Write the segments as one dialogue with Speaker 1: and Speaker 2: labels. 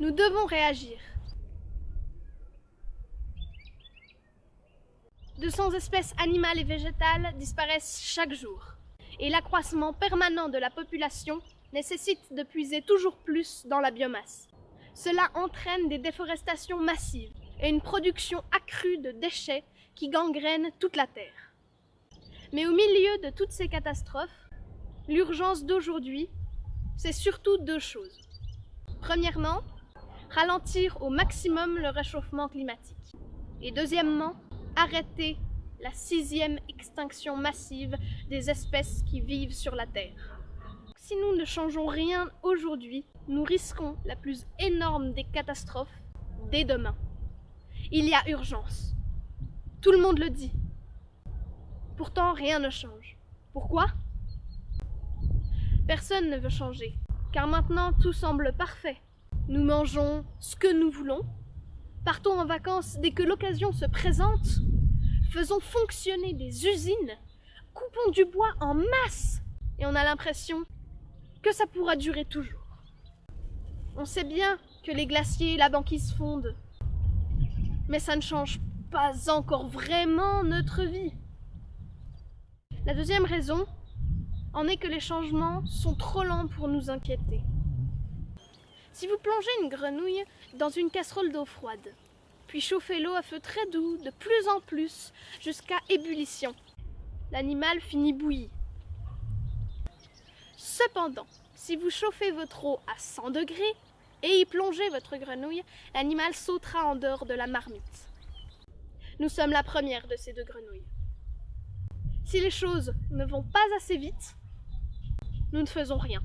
Speaker 1: Nous devons réagir. 200 espèces animales et végétales disparaissent chaque jour. Et l'accroissement permanent de la population nécessite de puiser toujours plus dans la biomasse. Cela entraîne des déforestations massives et une production accrue de déchets qui gangrènent toute la Terre. Mais au milieu de toutes ces catastrophes, l'urgence d'aujourd'hui, c'est surtout deux choses. Premièrement, ralentir au maximum le réchauffement climatique. Et deuxièmement, arrêter la sixième extinction massive des espèces qui vivent sur la Terre. Si nous ne changeons rien aujourd'hui, nous risquons la plus énorme des catastrophes dès demain. Il y a urgence. Tout le monde le dit. Pourtant, rien ne change. Pourquoi? Personne ne veut changer, car maintenant tout semble parfait. Nous mangeons ce que nous voulons, partons en vacances dès que l'occasion se présente, faisons fonctionner des usines, coupons du bois en masse, et on a l'impression que ça pourra durer toujours. On sait bien que les glaciers et la banquise fondent, mais ça ne change pas encore vraiment notre vie. La deuxième raison en est que les changements sont trop lents pour nous inquiéter. Si vous plongez une grenouille dans une casserole d'eau froide, puis chauffez l'eau à feu très doux de plus en plus jusqu'à ébullition, l'animal finit bouilli. Cependant, si vous chauffez votre eau à 100 degrés et y plongez votre grenouille, l'animal sautera en dehors de la marmite. Nous sommes la première de ces deux grenouilles. Si les choses ne vont pas assez vite, nous ne faisons rien.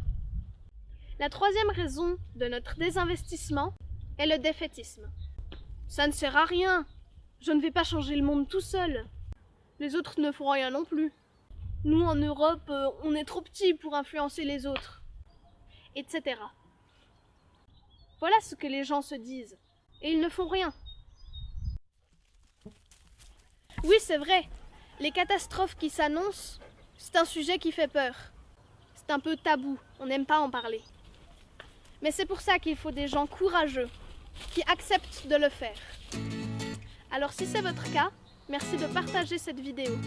Speaker 1: La troisième raison de notre désinvestissement est le défaitisme. Ça ne sert à rien. Je ne vais pas changer le monde tout seul. Les autres ne feront rien non plus. Nous, en Europe, euh, on est trop petits pour influencer les autres. Etc. Voilà ce que les gens se disent. Et ils ne font rien. Oui, c'est vrai. Les catastrophes qui s'annoncent, c'est un sujet qui fait peur. C'est un peu tabou, on n'aime pas en parler. Mais c'est pour ça qu'il faut des gens courageux, qui acceptent de le faire. Alors si c'est votre cas, merci de partager cette vidéo.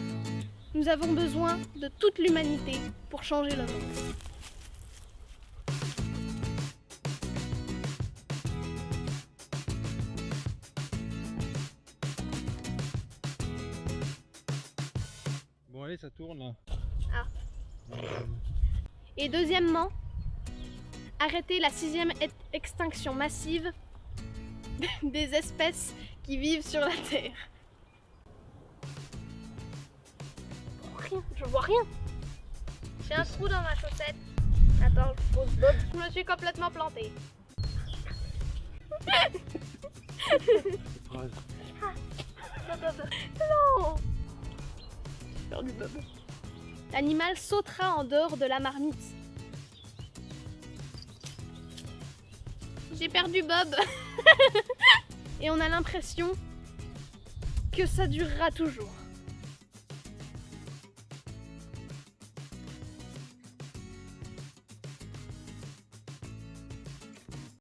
Speaker 1: Nous avons besoin de toute l'humanité pour changer le monde.
Speaker 2: Bon allez, ça tourne là.
Speaker 1: Ah. Et deuxièmement, arrêter la sixième e- extinction massive des espèces qui vivent sur la Terre. Rien, je vois rien. J'ai un trou dans ma chaussette. Attends, je pose Bob. Je me suis complètement plantée. Non J'ai perdu Bob. L'animal sautera en dehors de la marmite. J'ai perdu Bob. Et on a l'impression que ça durera toujours.